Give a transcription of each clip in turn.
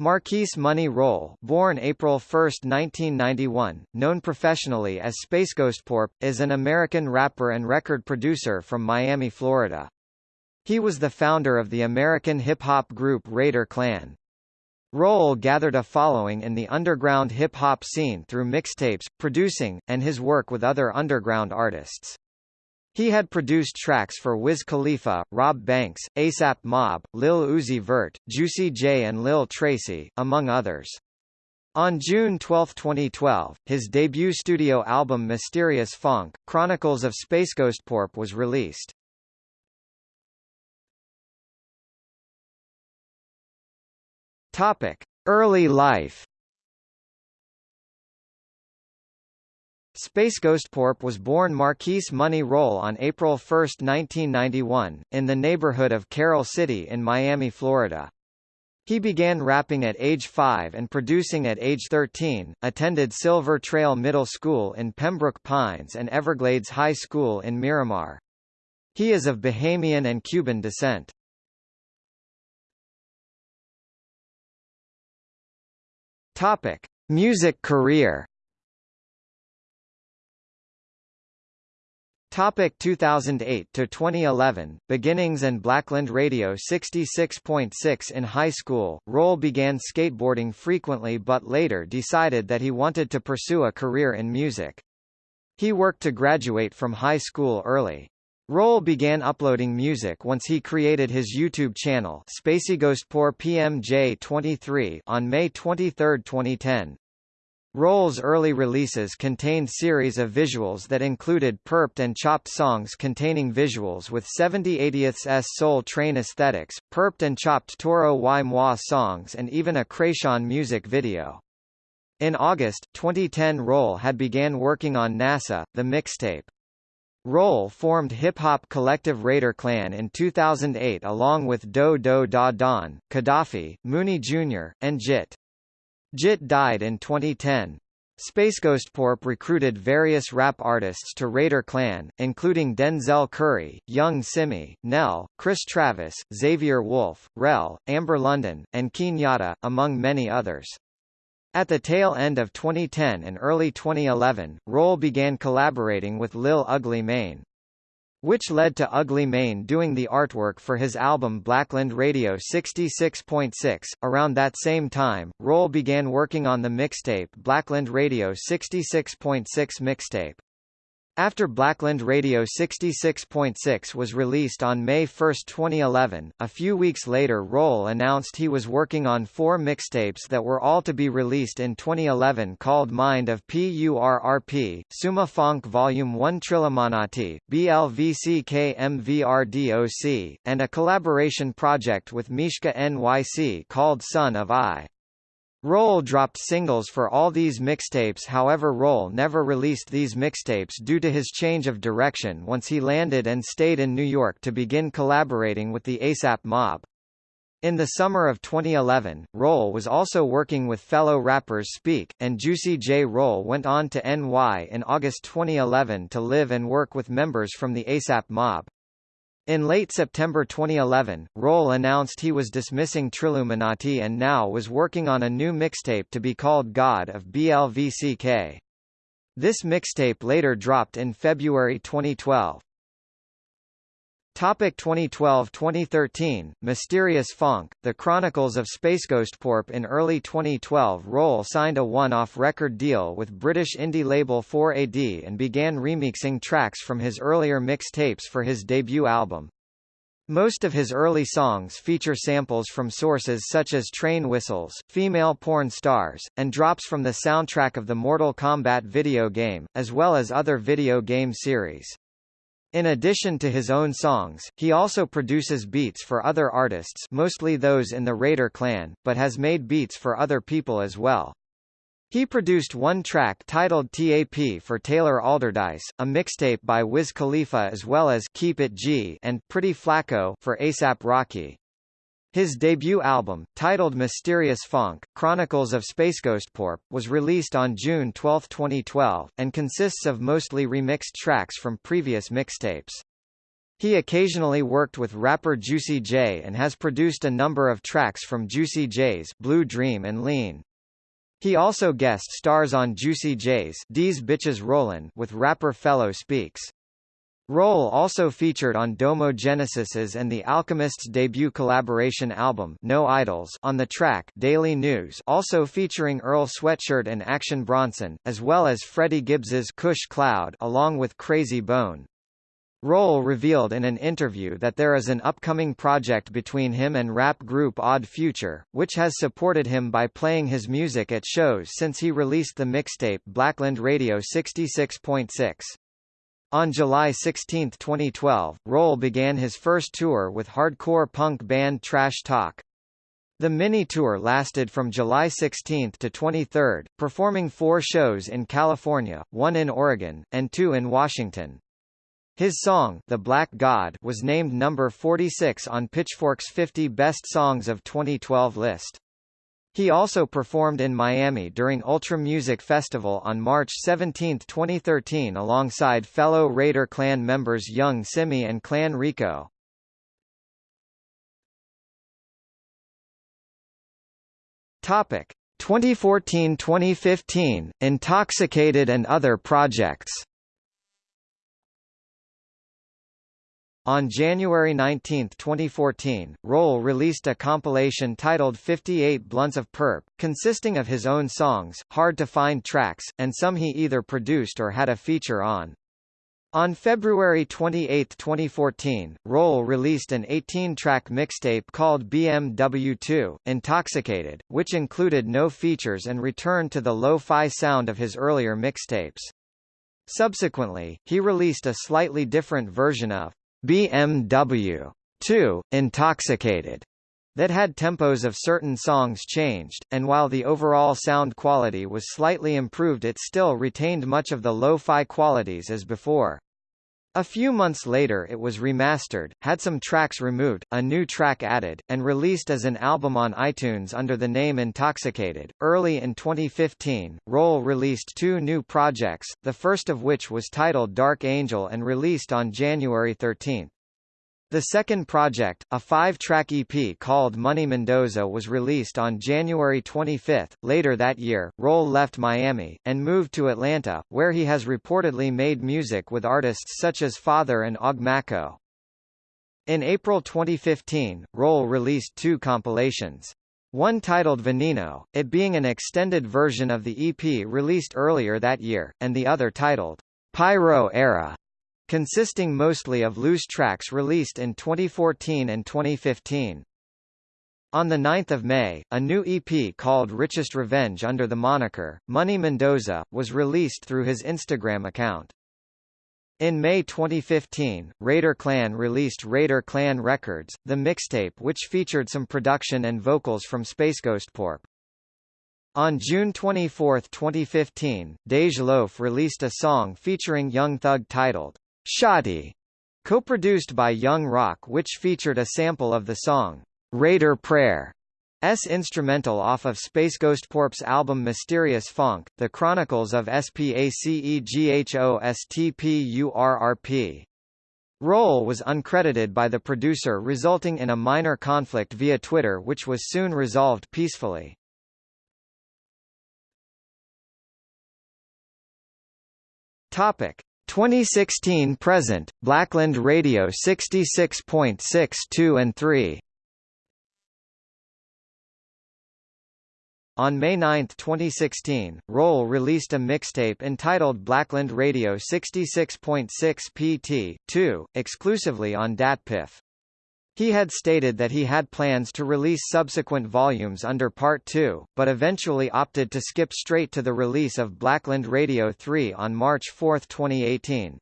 Marquise Money Roll born April 1, 1991, known professionally as Space Ghost Porp, is an American rapper and record producer from Miami, Florida. He was the founder of the American hip-hop group Raider Clan. Roll gathered a following in the underground hip-hop scene through mixtapes, producing, and his work with other underground artists. He had produced tracks for Wiz Khalifa, Rob Banks, ASAP Mob, Lil Uzi Vert, Juicy J and Lil Tracy, among others. On June 12, 2012, his debut studio album Mysterious Funk, Chronicles of Space Ghost Porp was released. Topic: Early life Space Ghost Porp was born Marquise Money Roll on April 1, 1991, in the neighborhood of Carol City in Miami, Florida. He began rapping at age 5 and producing at age 13, attended Silver Trail Middle School in Pembroke Pines and Everglades High School in Miramar. He is of Bahamian and Cuban descent. Topic: Music career Topic 2008 to 2011 Beginnings and Blackland Radio 66.6 In high school, Roll began skateboarding frequently but later decided that he wanted to pursue a career in music. He worked to graduate from high school early. Roll began uploading music once he created his YouTube channel SpaceyGhostPour PMJ23 on May 23, 2010. Roll's early releases contained series of visuals that included perped and chopped songs containing visuals with 70/80ths Soul Train aesthetics, perped and chopped Toro y Moi songs and even a Kreayshawn music video. In August, 2010 Roll had began working on NASA, the mixtape. Roll formed hip-hop collective Raider Clan in 2008 along with Do Do Da Don, Gaddafi, Mooney Jr., and JIT. JIT died in 2010. Spaceghostporp recruited various rap artists to Raider Clan, including Denzel Curry, Young Simi, Nell, Chris Travis, Xavier Wulf, Rel, Amber London, and Kenyatta, among many others. At the tail end of 2010 and early 2011, Roll began collaborating with Lil Ugly Mane. Which led to Ugly Mane doing the artwork for his album Blackland Radio 66.6. Around that same time, Roll began working on the mixtape Blackland Radio 66.6 mixtape. After Blackland Radio 66.6 was released on May 1, 2011, a few weeks later Roll announced he was working on four mixtapes that were all to be released in 2011 called Mind of PURRP, Summa Fonk Volume 1 Trilluminati, BLVCKMVRDOC, and a collaboration project with Mishka NYC called Son of I. Roll dropped singles for all these mixtapes however Roll never released these mixtapes due to his change of direction once he landed and stayed in New York to begin collaborating with the ASAP Mob. In the summer of 2011, Roll was also working with fellow rappers Speak, and Juicy J. Roll went on to NY in August 2011 to live and work with members from the ASAP Mob. In late September 2011, Roll announced he was dismissing Trilluminati and now was working on a new mixtape to be called God of BLVCK. This mixtape later dropped in February 2012. Topic 2012-2013, Mysterious Funk, The Chronicles of Spaceghostporp In early 2012 Roll signed a one-off record deal with British indie label 4AD and began remixing tracks from his earlier mixtapes for his debut album. Most of his early songs feature samples from sources such as train whistles, female porn stars, and drops from the soundtrack of the Mortal Kombat video game, as well as other video game series. In addition to his own songs, he also produces beats for other artists mostly those in the Raider clan, but has made beats for other people as well. He produced one track titled TAP for Taylor Allderdice, a mixtape by Wiz Khalifa as well as Keep It G and Pretty Flacko for ASAP Rocky. His debut album, titled Mysterious Funk, Chronicles of Spaceghostporp, was released on June 12, 2012, and consists of mostly remixed tracks from previous mixtapes. He occasionally worked with rapper Juicy J and has produced a number of tracks from Juicy J's Blue Dream and Lean. He also guest stars on Juicy J's D's Bitches Rollin' with rapper Fellow Speaks. Roll also featured on Domo Genesis's and The Alchemist's debut collaboration album No Idols on the track Daily News also featuring Earl Sweatshirt and Action Bronson, as well as Freddie Gibbs's Kush Cloud along with Crazy Bone. Roll revealed in an interview that there is an upcoming project between him and rap group Odd Future, which has supported him by playing his music at shows since he released the mixtape Blackland Radio 66.6. On July 16, 2012, Roll began his first tour with hardcore punk band Trash Talk. The mini-tour lasted from July 16 to 23, performing four shows in California, one in Oregon, and two in Washington. His song, The Black God, was named number 46 on Pitchfork's 50 Best Songs of 2012 list. He also performed in Miami during Ultra Music Festival on March 17, 2013 alongside fellow Raider Clan members Young Simi and Clan Rico. Topic 2014-2015 Intoxicated and other projects On January 19, 2014, Roll released a compilation titled 58 Blunts of Perp, consisting of his own songs, hard-to-find tracks, and some he either produced or had a feature on. On February 28, 2014, Roll released an 18-track mixtape called BMW2, Intoxicated, which included no features and returned to the lo-fi sound of his earlier mixtapes. Subsequently, he released a slightly different version of BMW 2, Intoxicated, that had tempos of certain songs changed, and while the overall sound quality was slightly improved it still retained much of the lo-fi qualities as before. A few months later it was remastered, had some tracks removed, a new track added, and released as an album on iTunes under the name Intoxicated. Early in 2015, Roll released two new projects, the first of which was titled Dark Angel and released on January 13. The second project, a five-track EP called Money Mendoza was released on January 25. Later that year, Roll left Miami, and moved to Atlanta, where he has reportedly made music with artists such as Father and OG Maco. In April 2015, Roll released two compilations. One titled Veneno, it being an extended version of the EP released earlier that year, and the other titled Pyro Era, consisting mostly of loose tracks released in 2014 and 2015. On 9 May, a new EP called Richest Revenge under the moniker, Money Mendoza, was released through his Instagram account. In May 2015, Raider Clan released Raider Clan Records, the mixtape which featured some production and vocals from Space Ghost Porp. On June 24, 2015, Dej Loaf released a song featuring Young Thug titled, Shotty, co-produced by Young Rock which featured a sample of the song, Raider Prayer, S instrumental off of Space Ghost Porp's album Mysterious Funk, The Chronicles of SPACEGHOSTPURRP. Roll was uncredited by the producer resulting in a minor conflict via Twitter which was soon resolved peacefully. Topic: 2016 present, Blackland Radio 66.62 and 3 On May 9, 2016, Roll released a mixtape entitled Blackland Radio 66.6 PT, 2, exclusively on DatPiff. He had stated that he had plans to release subsequent volumes under Part 2, but eventually opted to skip straight to the release of Blackland Radio 3 on March 4, 2018.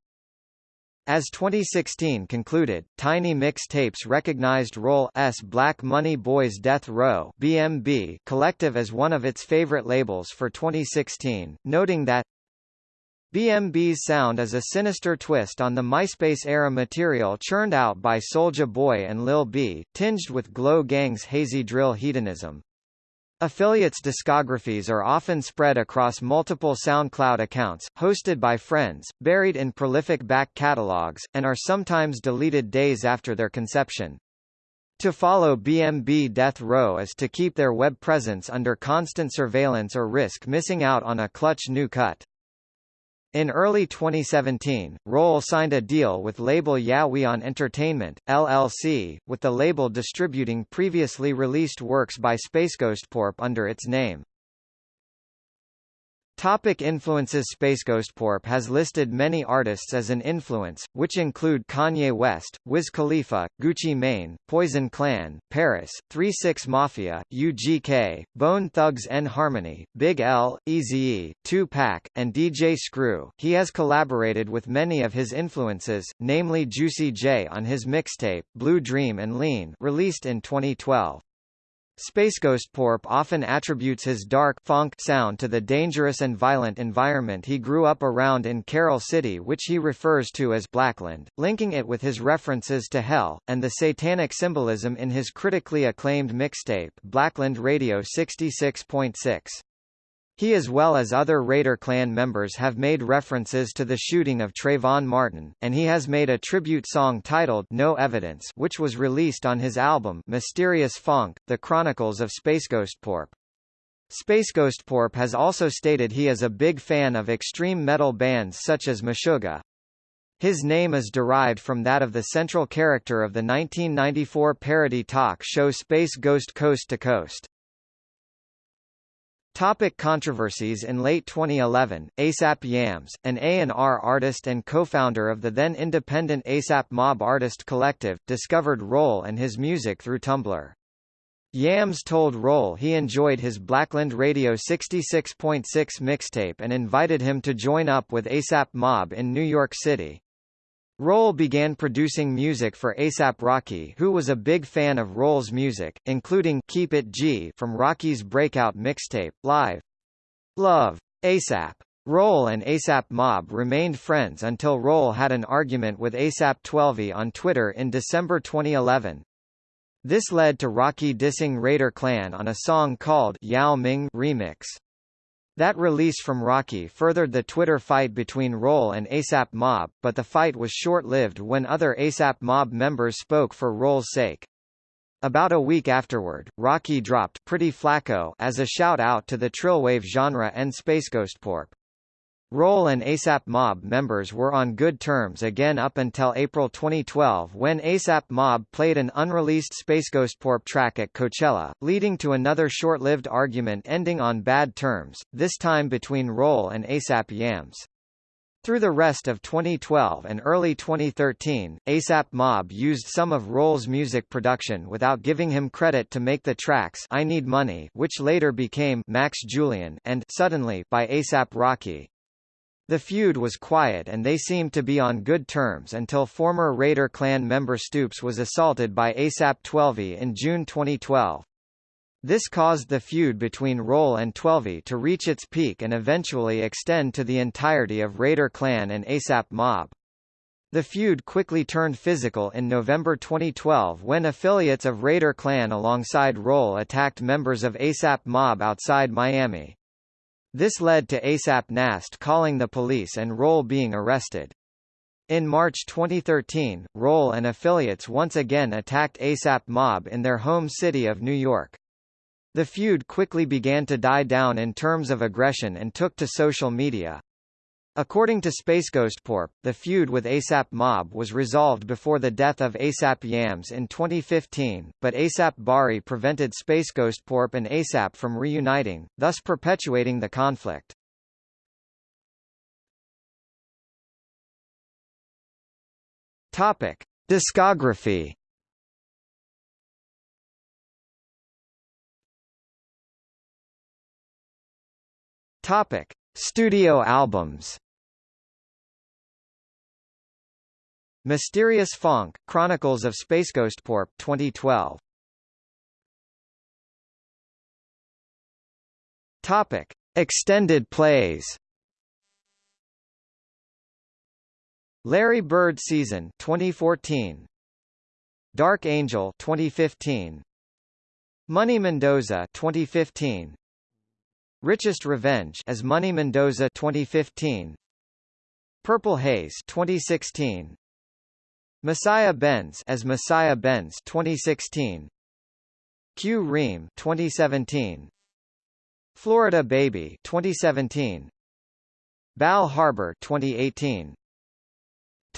As 2016 concluded, Tiny Mix Tapes recognized Roll S Black Money Boys Death Row BMB collective as one of its favorite labels for 2016, noting that BMB's sound is a sinister twist on the MySpace-era material churned out by Soulja Boy and Lil B, tinged with Glo Gang's hazy drill hedonism. Affiliates' discographies are often spread across multiple SoundCloud accounts, hosted by friends, buried in prolific back catalogs, and are sometimes deleted days after their conception. To follow BMB Death Row is to keep their web presence under constant surveillance or risk missing out on a clutch new cut. In early 2017, Roll signed a deal with label Yawion Entertainment, LLC, with the label distributing previously released works by Spaceghostpurp under its name. Topic influences Spaceghostpurp has listed many artists as an influence, which include Kanye West, Wiz Khalifa, Gucci Mane, Poison Clan, Paris, 3-6 Mafia, UGK, Bone Thugs-n-Harmony, Big L, Eazy-E, Tupac, and DJ Screw. He has collaborated with many of his influences, namely Juicy J on his mixtape, Blue Dream and Lean released in 2012. Spaceghostpurp often attributes his dark funk sound to the dangerous and violent environment he grew up around in Carol City which he refers to as Blackland, linking it with his references to hell, and the satanic symbolism in his critically acclaimed mixtape, Blackland Radio 66.6. He as well as other Raider clan members have made references to the shooting of Trayvon Martin, and he has made a tribute song titled No Evidence which was released on his album Mysterious Funk, The Chronicles of Spaceghostpurp. Spaceghostpurp has also stated he is a big fan of extreme metal bands such as Meshuggah. His name is derived from that of the central character of the 1994 parody talk show Space Ghost Coast to Coast. Topic controversies In late 2011, ASAP Yams, an A&R artist and co-founder of the then independent ASAP Mob Artist Collective, discovered Roll and his music through Tumblr. Yams told Roll he enjoyed his Blackland Radio 66.6 mixtape and invited him to join up with ASAP Mob in New York City. Roll began producing music for ASAP Rocky who was a big fan of Roll's music, including Keep It G from Rocky's breakout mixtape, Live. Love. ASAP. Roll and ASAP Mob remained friends until Roll had an argument with ASAP 12 on Twitter in December 2011. This led to Rocky dissing Raider Clan on a song called Yao Ming Remix. That release from Rocky furthered the Twitter fight between Roll and ASAP Mob, but the fight was short-lived when other ASAP Mob members spoke for Roll's sake. About a week afterward, Rocky dropped Pretty Flacko as a shout-out to the Trillwave genre and Spaceghostpurp. Roll and ASAP Mob members were on good terms again up until April 2012 when ASAP Mob played an unreleased Space Ghost Spaceghostpurp track at Coachella, leading to another short-lived argument ending on bad terms, this time between Roll and ASAP Yams. Through the rest of 2012 and early 2013, ASAP Mob used some of Roll's music production without giving him credit to make the tracks I Need Money which later became Max Julian and Suddenly by ASAP Rocky. The feud was quiet and they seemed to be on good terms until former Raider clan member Stoops was assaulted by ASAP 12 in June 2012. This caused the feud between Roll and 12 to reach its peak and eventually extend to the entirety of Raider clan and ASAP Mob. The feud quickly turned physical in November 2012 when affiliates of Raider clan alongside Roll attacked members of ASAP Mob outside Miami. This led to ASAP Nast calling the police and Roll being arrested. In March 2013, Roll and affiliates once again attacked ASAP Mob in their home city of New York. The feud quickly began to die down in terms of aggression and took to social media. According to Spaceghostpurp, the feud with ASAP Mob was resolved before the death of ASAP Yams in 2015, but ASAP Bari prevented Spaceghostpurp and ASAP from reuniting, thus perpetuating the conflict. Topic: Discography. Topic: Studio albums. Mysterious Funk, Chronicles of Spaceghostpurp 2012. Topic: Extended plays. Larry Bird Season 2014. Dark Angel 2015. Money Mendoza 2015 Richest Revenge as Money Mendoza 2015 Purple Haze 2016 Messiah Benz as Messiah Benz 2016 Q Ream 2017 Florida Baby 2017 Bal Harbour 2018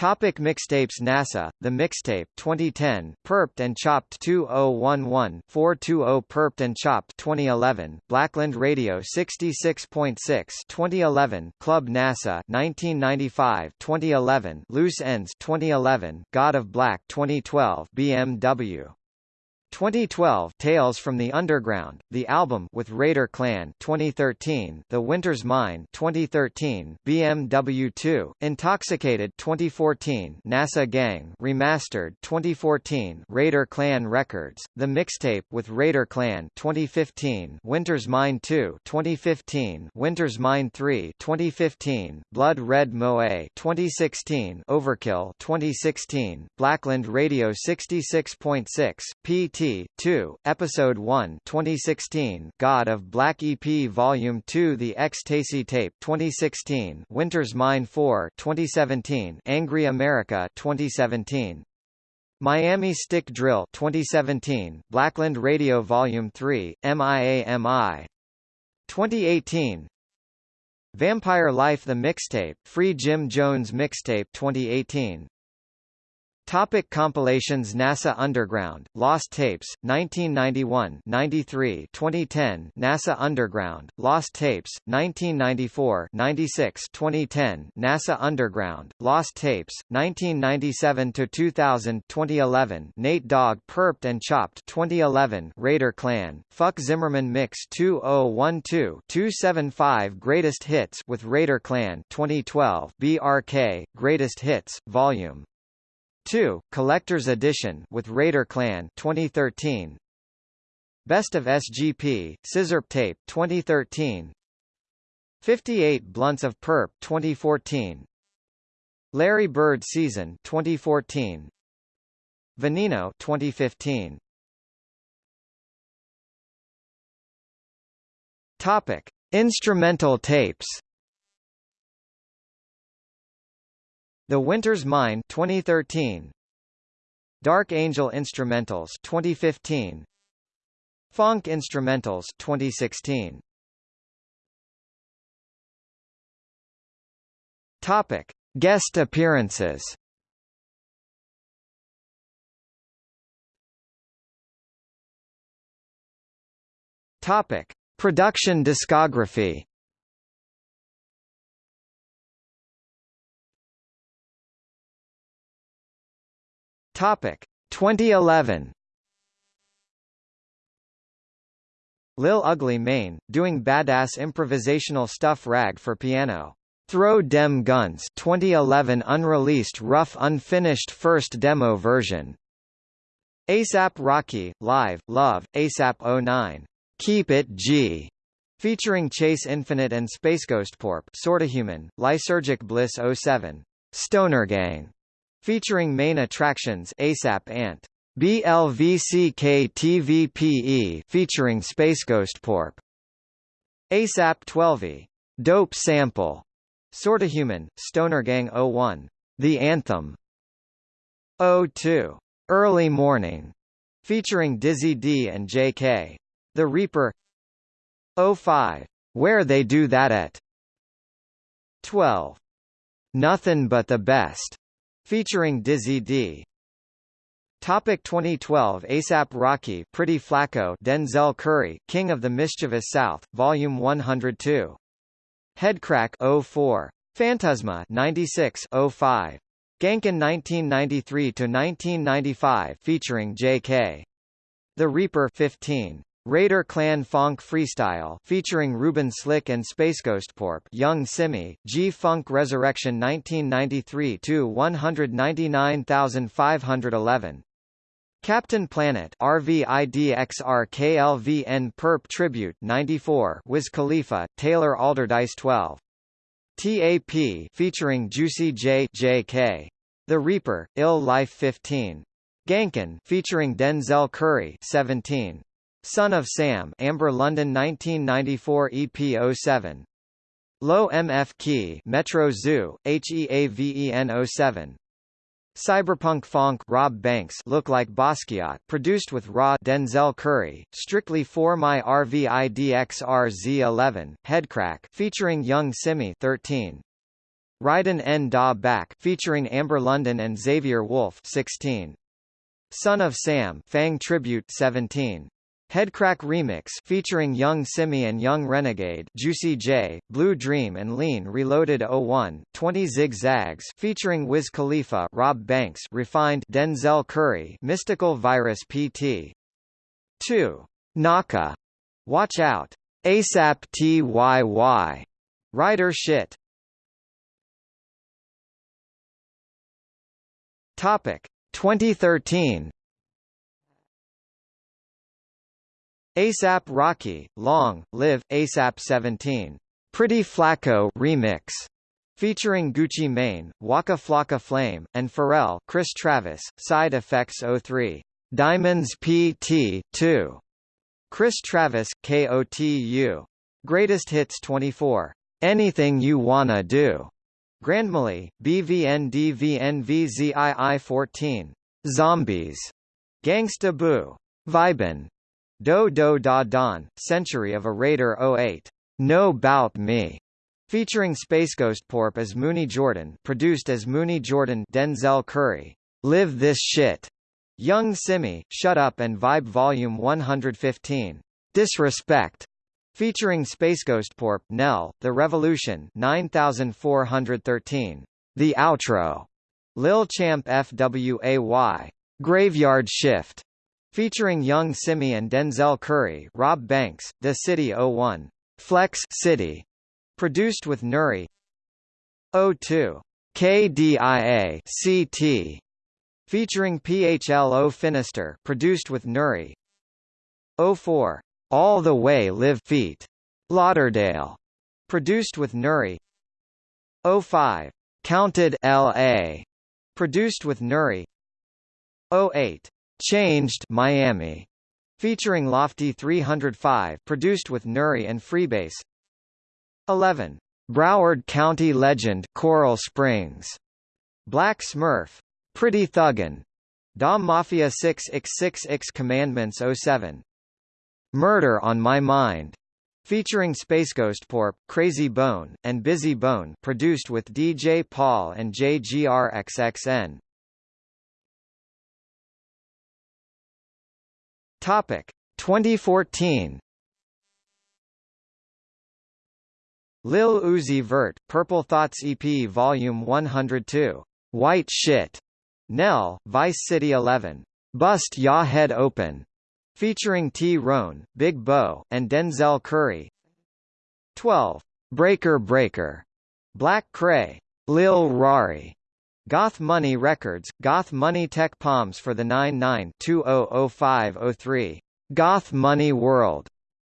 Topic mixtapes NASA, The Mixtape 2010, Perped and Chopped 2011 420 Perped and Chopped 2011, Blackland Radio 66.6 2011, Club NASA 1995 2011, Loose Ends 2011, God of Black 2012 BMW 2012 Tales from the Underground, the album with Raider Clan 2013 The Winter's Mine 2013 BMW 2 Intoxicated 2014 NASA Gang Remastered 2014 Raider Clan Records The Mixtape with Raider Clan 2015 Winter's Mine 2 2015 Winter's Mine 3 2015 Blood Red Moe 2016 Overkill 2016 Blackland Radio 66.6 PT 2, Episode 1 2016 God of Black EP Volume 2 The Ecstasy Tape 2016 Winter's Mine 4 2017 Angry America 2017 Miami Stick Drill 2017 Blackland Radio Volume 3 MIAMI 2018 Vampire Life The Mixtape Free Jim Jones Mixtape 2018 Topic compilations NASA Underground, Lost Tapes, 1991 93 2010 NASA Underground, Lost Tapes, 1994 96 2010 NASA Underground, Lost Tapes, 1997–2000 2011 Nate Dogg Perped and Chopped 2011 Raider Clan, Fuck Zimmerman Mix 2012-275 Greatest Hits with Raider Clan 2012 BRK, Greatest Hits, Volume 2, Collector's Edition with Raider Clan 2013. Best of SGP, Scissor Tape 2013. 58 Blunts of Perp 2014. Larry Bird Season 2014. Veneno 2015. Topic: Instrumental tapes. The Winter's Mine 2013 Dark Angel Instrumentals 2015 Funk Instrumentals 2016 Topic. Guest appearances. Topic. Production discography Topic 2011 Lil Ugly Mane, doing badass improvisational stuff rag for piano. Throw Dem Guns 2011 unreleased rough unfinished first demo version. ASAP Rocky, Live, Love, ASAP 09. Keep It G. Featuring Chase Infinite and Space Ghost Porp Sorta Human, Lysergic Bliss 07. Stoner Gang featuring main attractions ASAP Ant. BLVCK featuring Space Ghost Porp. ASAP 12E, Dope Sample. Sorta Human, Stoner Gang 01. The Anthem. 02. Early Morning. Featuring Dizzy D and JK. The Reaper. 05. Where They Do That At. 12. Nothing But the Best featuring Dizzy D. Topic 2012 ASAP Rocky Pretty Flacko Denzel Curry King of the Mischievous South Volume 102 Headcrack 04 Phantasma 96 05 Gankin 1993 to 1995 featuring JK The Reaper 15 Raider Clan Funk Freestyle featuring Ruben Slick and Space Ghost Porp, Young Simi, G-Funk Resurrection 1993 to 199511. Captain Planet RVIDXRKLVN Perp Tribute 94 Wiz Khalifa, Taylor Allderdice 12. TAP featuring Juicy J JK. The Reaper, Ill Life 15. Gankin featuring Denzel Curry 17. Son of Sam Amber London 1994 EP 07 Low MF Key Metro Zoo HEAVEN 07 Cyberpunk Fonk Rob Banks Look Like Basquiat produced with Raw Denzel Curry, Strictly for My RVIDXRZ11, Headcrack featuring Young Simi 13. Ryden N. Da Back featuring Amber London and Xavier Wulf 16. Son of Sam Fang Tribute 17. Headcrack Remix featuring Young Simi and Young Renegade Juicy J, Blue Dream and Lean Reloaded 01, 20 Zigzags featuring Wiz Khalifa Rob Banks Refined Denzel Curry Mystical Virus PT 2. Naka Watch Out ASAP TYY Rider Shit Topic 2013 ASAP Rocky, Long, Live, ASAP 17. Pretty Flacko remix. Featuring Gucci Mane, Waka Flocka Flame, and Pharrell Chris Travis, Side Effects 03. Diamonds PT 2. Chris Travis, KOTU. Greatest Hits 24. Anything You Wanna Do. Grandmilly, BVNDVNVZII 14. Zombies. Gangsta Boo. Vibin. Do Do Da Don, Century of a Raider 08. No Bout Me, featuring Space Ghost Porp as Mooney Jordan, produced as Mooney Jordan, Denzel Curry. Live This Shit, Young Simi, Shut Up and Vibe Volume 115. Disrespect, featuring Space Ghost Porp, Nell, The Revolution 9413. The Outro, Lil Champ FWAY. Graveyard Shift, Featuring Young Simi and Denzel Curry Rob Banks, The City 01. Flex City. Produced with Nuri 02. KDIA CT. Featuring PHLO Finister produced with Nuri 04. All the Way Live Feet. Lauderdale. Produced with Nuri 05. Counted LA. Produced with Nuri 08. Changed Miami, featuring Lofty 305, produced with Nuri and Freebase. 11. Broward County Legend Coral Springs, Black Smurf, Pretty Thuggin, Dom Mafia 6x6x Commandments 07. Murder on My Mind, featuring Space Ghost Porp, Crazy Bone, and Busy Bone, produced with DJ Paul and JGRXXN. Topic 2014 Lil Uzi Vert, Purple Thoughts EP Volume 102. White Shit. Nell, Vice City 11. Bust Ya Head Open. Featuring T-Rone, Big Bo, and Denzel Curry. 12. Breaker Breaker. Black Kray, Lil Rari. Goth Money Records, Goth Money Tech Palms for the 99-200503. Goth Money World.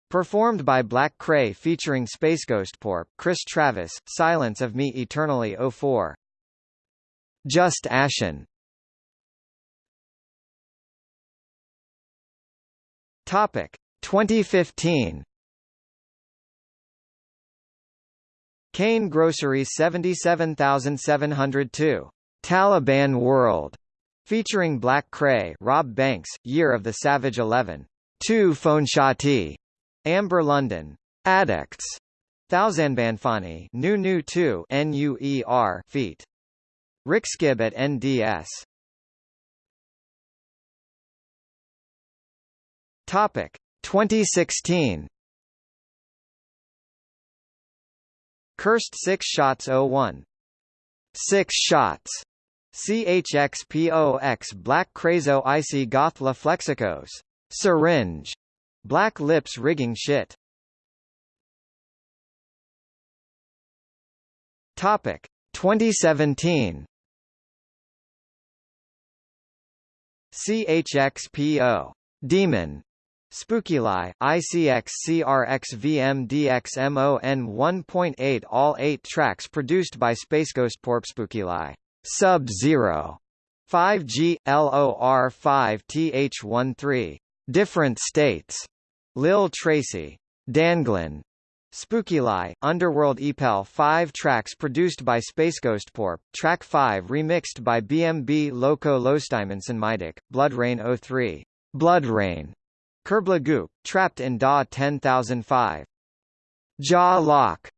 Performed by Black Kray featuring Space Ghost Porp, Chris Travis, Silence of Me Eternally 04. Just Ashen. Topic 2015. Kane Grocery 77702 Taliban World, featuring Black Kray, Rob Banks, Year of the Savage 11, 2 Phoneshati, Amber London, Addicts, Thousandbanfani, Nu Nu 2, NUER, Feet. Rickskib at NDS. Topic 2016. Cursed 6 Shots 01. 6 Shots CHXPOX Black Crazo Icy Goth La Flexicos. Syringe. Black Lips Rigging Shit. Topic 2017. CHXPO. Demon. SpookyLie, ICX CRX VMDXMON 1.8 All 8 tracks produced by Porp SpookyLie. Sub-Zero 5G LOR 5 TH13 different states. Lil Tracy, Danglin, Spooky Lie, Underworld EPEL 5 tracks produced by Spaceghostporp, track 5 remixed by BMB Loco Lostimensen Midic, Blood Rain 03, Blood Rain, Kerbla Goop, Trapped in DAW 10005. Jaw Lock.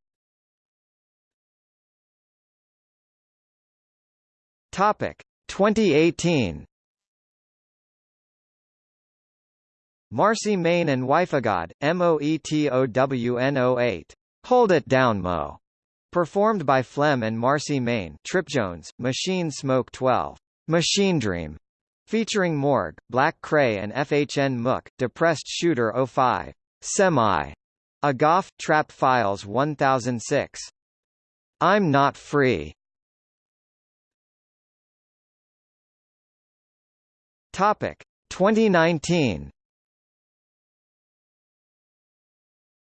Topic 2018 Marcy Main and Wifegod, MOETOWN08. Hold It Down Mo. Performed by Flem and Marcy Main, Trip Jones, Machine Smoke 12. Machine Dream. Featuring Morg, Black Kray and FHN Mook, Depressed Shooter 05. Semi. Agaf, Trap Files 1006. I'm Not Free. Topic 2019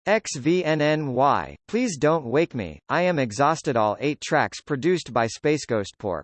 XVNNY, Please Don't Wake Me, I Am Exhausted All 8 tracks produced by space Spaceghostporp.